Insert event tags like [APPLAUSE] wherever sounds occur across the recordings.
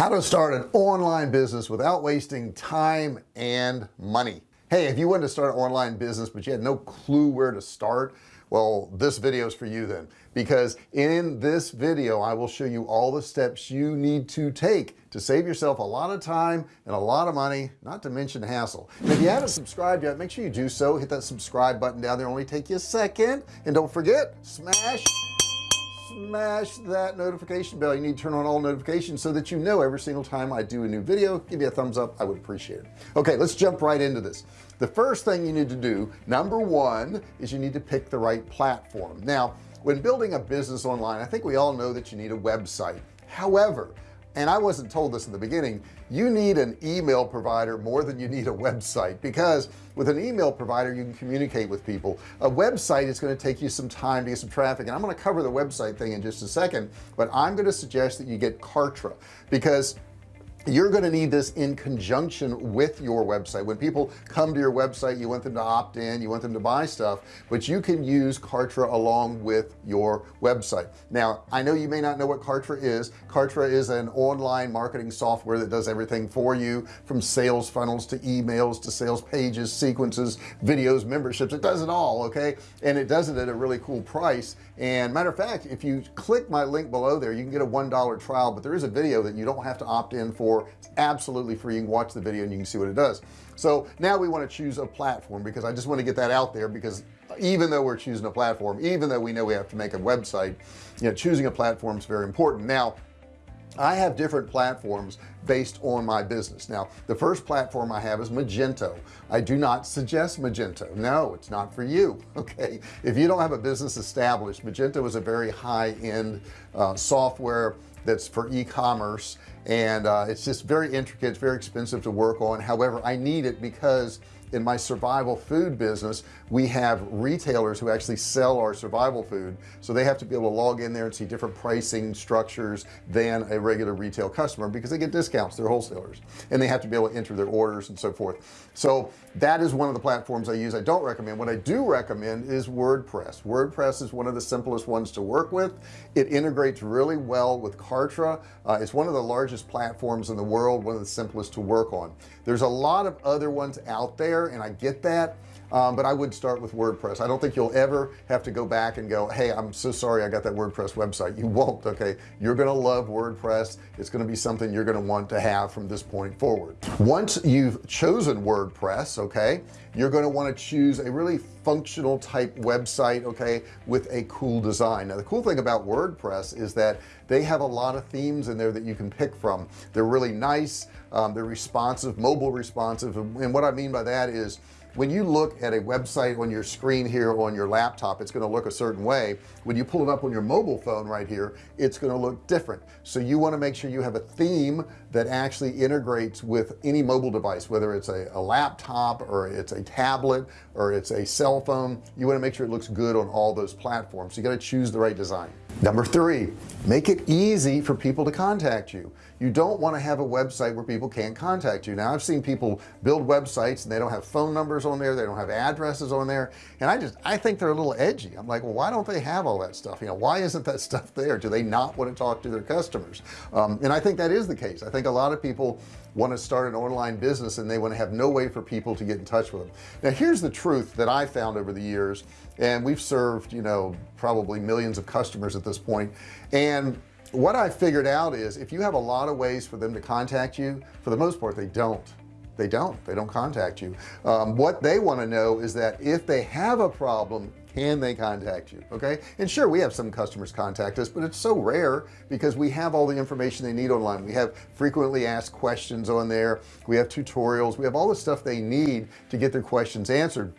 how to start an online business without wasting time and money. Hey if you wanted to start an online business but you had no clue where to start well this video is for you then. Because in this video I will show you all the steps you need to take to save yourself a lot of time and a lot of money not to mention hassle. If you haven't subscribed yet make sure you do so. Hit that subscribe button down there. Only take you a second. And don't forget smash smash that notification bell. You need to turn on all notifications so that you know every single time I do a new video. Give me a thumbs up. I would appreciate it. Okay let's jump right into this. The first thing you need to do number one is you need to pick the right platform. Now when building a business online I think we all know that you need a website. However and I wasn't told this in the beginning you need an email provider more than you need a website because with an email provider you can communicate with people. A website is going to take you some time to get some traffic and I'm going to cover the website thing in just a second but I'm going to suggest that you get Kartra because you're going to need this in conjunction with your website. When people come to your website you want them to opt in you want them to buy stuff but you can use Kartra along with your website. Now I know you may not know what Kartra is. Kartra is an online marketing software that does everything for you from sales funnels to emails to sales pages sequences videos memberships. It does it all okay? And it does it at a really cool price. And matter of fact if you click my link below there you can get a one dollar trial but there is a video that you don't have to opt in for for absolutely free. You can watch the video and you can see what it does. So now we want to choose a platform because I just want to get that out there because even though we're choosing a platform even though we know we have to make a website you know choosing a platform is very important. Now I have different platforms based on my business. Now the first platform I have is Magento. I do not suggest Magento. No it's not for you [LAUGHS] okay? If you don't have a business established Magento is a very high-end uh, software that's for e-commerce and uh, it's just very intricate it's very expensive to work on. However I need it because in my survival food business we have retailers who actually sell our survival food. So they have to be able to log in there and see different pricing structures than a regular retail customer because they get discounts. They're wholesalers. And they have to be able to enter their orders and so forth. So that is one of the platforms I use. I don't recommend. What I do recommend is WordPress. WordPress is one of the simplest ones to work with. It integrates really well with Kartra. Uh, it's one of the largest platforms in the world one of the simplest to work on. There's a lot of other ones out there there and I get that um, but I would start with WordPress. I don't think you'll ever have to go back and go hey I'm so sorry I got that WordPress website. You won't okay? You're gonna love WordPress. It's gonna be something you're gonna want to have from this point forward. Once you've chosen WordPress okay you're going to want to choose a really functional type website okay with a cool design. Now the cool thing about WordPress is that they have a lot of themes in there that you can pick from. They're really nice um, they're responsive mobile responsive and what I mean by that is when you look at a website on your screen here on your laptop it's going to look a certain way. When you pull it up on your mobile phone right here it's going to look different. So you want to make sure you have a theme that actually integrates with any mobile device whether it's a, a laptop or it's a tablet or it's a cell phone. You want to make sure it looks good on all those platforms. So you got to choose the right design number three make it easy for people to contact you. You don't want to have a website where people can't contact you. Now I've seen people build websites and they don't have phone numbers on there they don't have addresses on there and I just I think they're a little edgy. I'm like well why don't they have all that stuff? You know why isn't that [LAUGHS] stuff there? Do they not want to talk to their customers? Um, and I think that is the case. I think a lot of people want to start an online business and they want to have no way for people to get in touch with them. Now here's the truth that I found over the years and we've served you know probably millions of customers at this point and what I figured out is if you have a lot of ways for them to contact you for the most part they don't. They don't. They don't contact you. Um, what they want to know is that if they have a problem can they contact you okay? And sure we have some customers contact us but it's so rare because we have all the information they need online. We have frequently asked questions on there. We have tutorials. We have all the stuff they need to get their questions answered.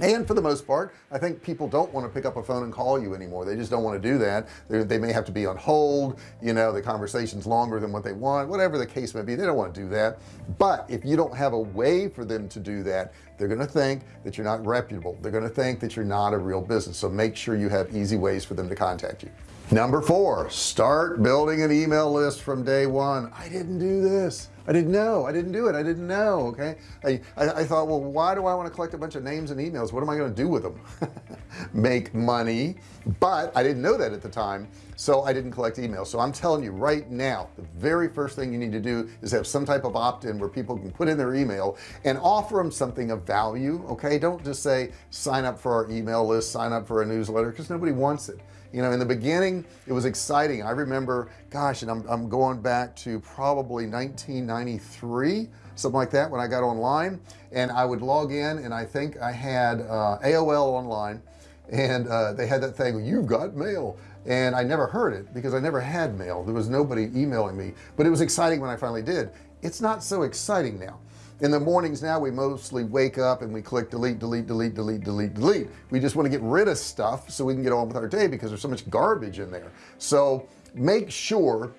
And for the most part I think people don't want to pick up a phone and call you anymore. They just don't want to do that. They're, they may have to be on hold you know the conversation's longer than what they want whatever the case may be they don't want to do that. But if you don't have a way for them to do that they're going to think that you're not reputable. They're going to think that you're not a real business. So make sure you have easy ways for them to contact you. Number four start building an email list from day one. I didn't do this. I didn't know. I didn't do it. I didn't know okay? I, I, I thought well why do I want to collect a bunch of names and emails? What am I going to do with them [LAUGHS] make money but I didn't know that at the time so I didn't collect emails. So I'm telling you right now the very first thing you need to do is have some type of opt-in where people can put in their email and offer them something of value okay? Don't just say sign up for our email list sign up for a newsletter because nobody wants it. You know in the beginning it was exciting. I remember gosh and I'm, I'm going back to probably 1993 something like that when I got online and I would log in and I think I had uh, AOL online and uh, they had that thing you've got mail. And I never heard it because I never had mail. There was nobody emailing me. But it was exciting when I finally did. It's not so exciting now. In the mornings now we mostly wake up and we click delete delete delete delete delete delete. We just want to get rid of stuff so we can get on with our day because there's so much garbage in there. So make sure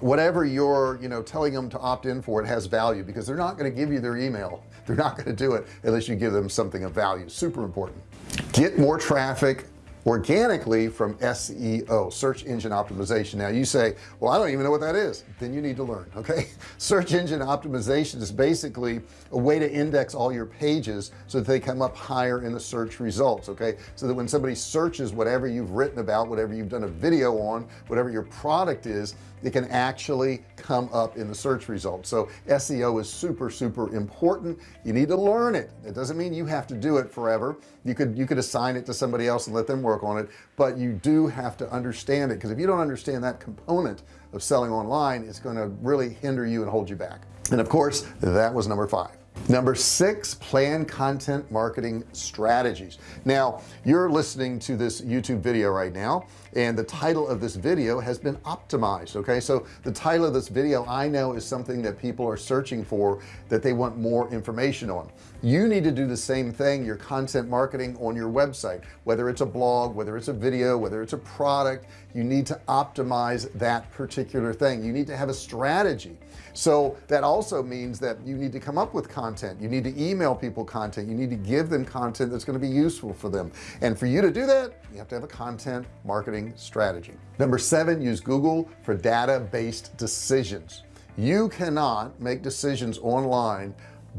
whatever you're you know telling them to opt in for it has value because they're not going to give you their email. They're not going to do it unless you give them something of value. Super important get more traffic organically from SEO search engine optimization. Now you say well I don't even know what that is. Then you need to learn [LAUGHS] okay? Search engine optimization is basically a way to index all your pages so that they come up higher in the search results okay? So that when somebody searches whatever you've written about whatever you've done a video on whatever your product is it can actually come up in the search results. So SEO is super super important. You need to learn it. It doesn't mean you have to do it forever. You could you could assign it to somebody else and let them work on it but you do have to understand it because if you don't understand that component of selling online it's going to really hinder you and hold you back. And of course that was number five. Number six plan content marketing strategies. Now you're listening to this YouTube video right now and the title of this video has been optimized okay? So the title of this video I know is something that people are searching for that they want more information on. You need to do the same thing your content marketing on your website. Whether it's a blog whether it's a video whether it's a product you need to optimize that particular thing. You need to have a strategy. So that also means that you need to come up with content. You need to email people content. You need to give them content that's going to be useful for them. And for you to do that you have to have a content marketing strategy. Number seven use Google for data-based decisions. You cannot make decisions online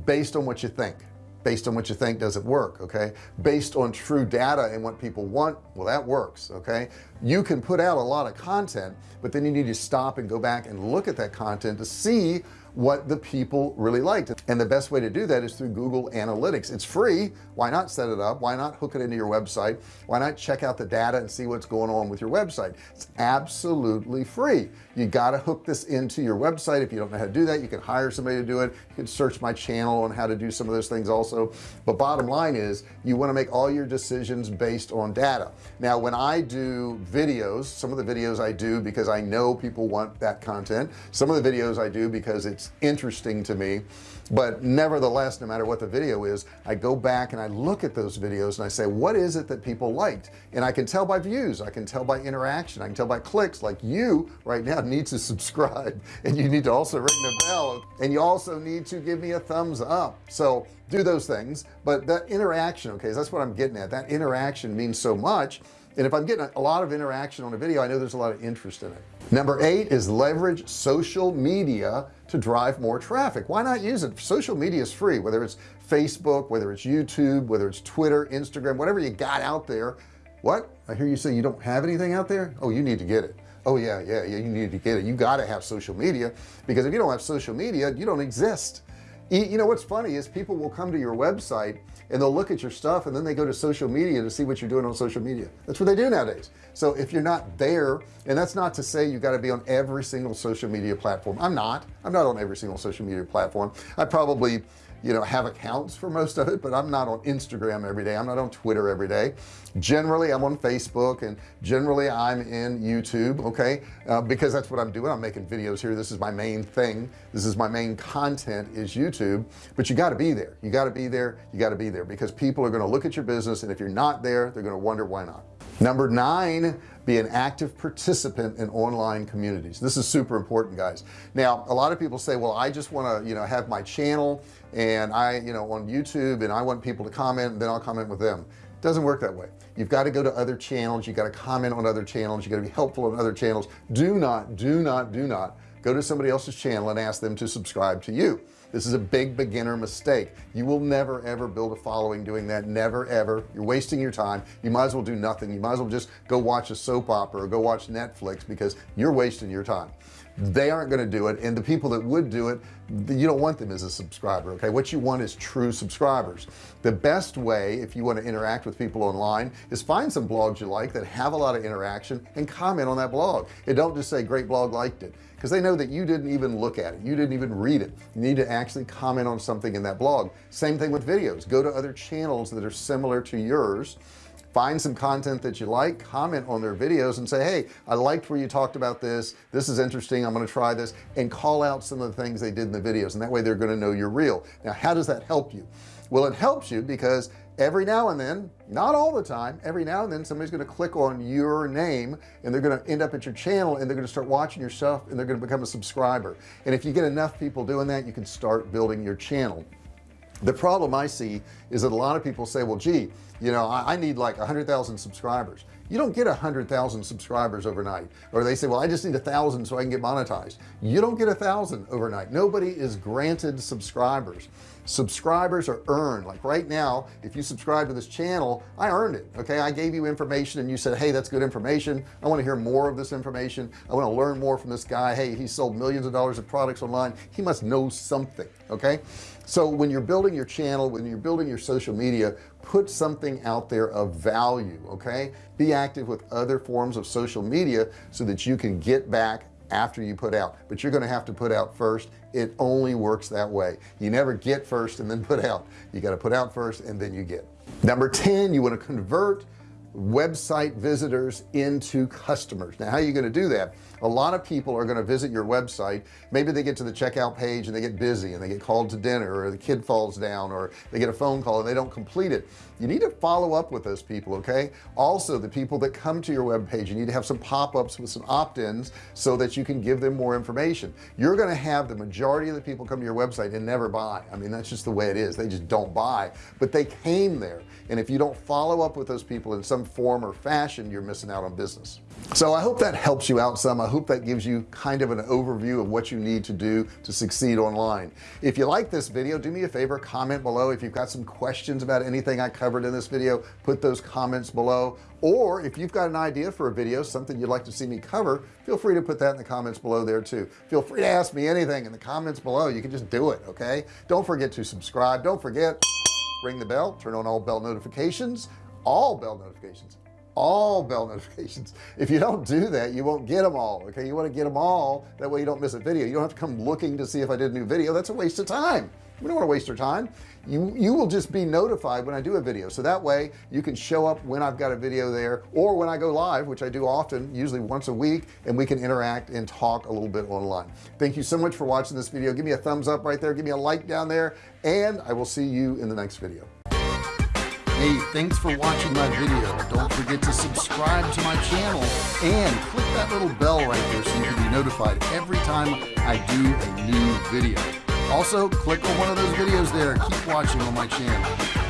based on what you think. Based on what you think doesn't work okay? Based on true data and what people want well that works okay? You can put out a lot of content but then you need to stop and go back and look at that content to see what the people really liked. And the best way to do that is through Google Analytics. It's free. Why not set it up? Why not hook it into your website? Why not check out the data and see what's going on with your website? It's absolutely free. You got to hook this into your website. If you don't know how to do that you can hire somebody to do it. You can search my channel on how to do some of those things also. But bottom line is you want to make all your decisions based on data. Now when I do videos some of the videos I do because I know people want that content. Some of the videos I do because it's it's interesting to me but nevertheless no matter what the video is I go back and I look at those videos and I say what is it that people liked? And I can tell by views I can tell by interaction I can tell by clicks. Like you right now need to [LAUGHS] subscribe and you need to also ring the bell and you also need to give me a thumbs up. So do those things but that interaction okay that's what I'm getting at. That interaction means so much and if I'm getting a lot of interaction on a video I know there's a lot of interest in it. Number eight is leverage social media to drive more traffic. Why not use it? Social media is free whether it's Facebook whether it's YouTube whether it's Twitter Instagram whatever you got out there. What? I hear you say you don't have anything out there? Oh you need to get it. Oh yeah yeah yeah you need to get it. You got to have social media because if you don't have social media you don't exist you know what's funny is people will come to your website and they'll look at your stuff and then they go to social media to see what you're doing on social media. That's what they do nowadays. So if you're not there and that's not to say you got to be on every single social media platform. I'm not. I'm not on every single social media platform. I probably you know have accounts for most of it but I'm not on Instagram every day. I'm not on Twitter every day. Generally I'm on Facebook and generally I'm in YouTube okay? Uh, because that's what I'm doing. I'm making videos here. This is my main thing. This is my main content is YouTube. But you got to be there. You got to be there. You got to be there because people are going to look at your business and if you're not there they're going to wonder why not number nine be an active participant in online communities. This is super important guys. Now a lot of people say well I just want to you know have my channel and I you know on YouTube and I want people to comment and then I'll comment with them. Doesn't work that way. You've got to go to other channels. You got to comment on other channels. You got to be helpful on other channels. Do not do not do not go to somebody else's channel and ask them to subscribe to you. This is a big beginner mistake. You will never ever build a following doing that. Never ever. You're wasting your time. You might as well do nothing. You might as well just go watch a soap opera or go watch Netflix because you're wasting your time they aren't going to do it and the people that would do it you don't want them as a subscriber okay? What you want is true subscribers. The best way if you want to interact with people online is find some blogs you like that have a lot of interaction and comment on that blog. And don't just say great blog liked it because they know that you didn't even look at it you didn't even read it. You need to actually comment on something in that blog. Same thing with videos. Go to other channels that are similar to yours find some content that you like comment on their videos and say hey I liked where you talked about this. This is interesting. I'm going to try this and call out some of the things they did in the videos and that way they're going to know you're real. Now how does that help you? Well it helps you because every now and then not all the time every now and then somebody's going to click on your name and they're going to end up at your channel and they're going to start watching your stuff and they're going to become a subscriber. And if you get enough people doing that you can start building your channel the problem I see is that a lot of people say well gee you know I, I need like a hundred thousand subscribers. You don't get a hundred thousand subscribers overnight. Or they say well I just need a thousand so I can get monetized. You don't get a thousand overnight. Nobody is granted subscribers. Subscribers are earned. Like right now if you subscribe to this channel I earned it okay? I gave you information and you said hey that's good information. I want to hear more of this information. I want to learn more from this guy. Hey he sold millions of dollars of products online. He must know something okay so when you're building your channel when you're building your social media put something out there of value okay? Be active with other forms of social media so that you can get back after you put out. But you're going to have to put out first. It only works that way. You never get first and then put out. You got to put out first and then you get. Number 10 you want to convert website visitors into customers. Now how are you going to do that a lot of people are going to visit your website. Maybe they get to the checkout page and they get busy and they get called to dinner or the kid falls down or they get a phone call and they don't complete it. You need to follow up with those people okay? Also the people that come to your web page you need to have some pop-ups with some opt-ins so that you can give them more information. You're going to have the majority of the people come to your website and never buy. I mean that's just the way it is. They just don't buy but they came there. And if you don't follow up with those people in some form or fashion you're missing out on business so I hope that helps you out some. I hope that gives you kind of an overview of what you need to do to succeed online. If you like this video do me a favor comment below. If you've got some questions about anything I covered in this video put those comments below. Or if you've got an idea for a video something you'd like to see me cover feel free to put that in the comments below there too. Feel free to ask me anything in the comments below. You can just do it okay? Don't forget to subscribe. Don't forget ring the bell turn on all bell notifications all bell notifications all bell notifications. If you don't do that you won't get them all okay? You want to get them all that way you don't miss a video. You don't have to come looking to see if I did a new video. That's a waste of time. We don't want to waste your time. You you will just be notified when I do a video. So that way you can show up when I've got a video there or when I go live which I do often usually once a week and we can interact and talk a little bit online. Thank you so much for watching this video. Give me a thumbs up right there. Give me a like down there and I will see you in the next video hey thanks for watching my video. Don't forget to subscribe to my channel and click that little bell right there so you can be notified every time I do a new video. Also click on one of those videos there. Keep watching on my channel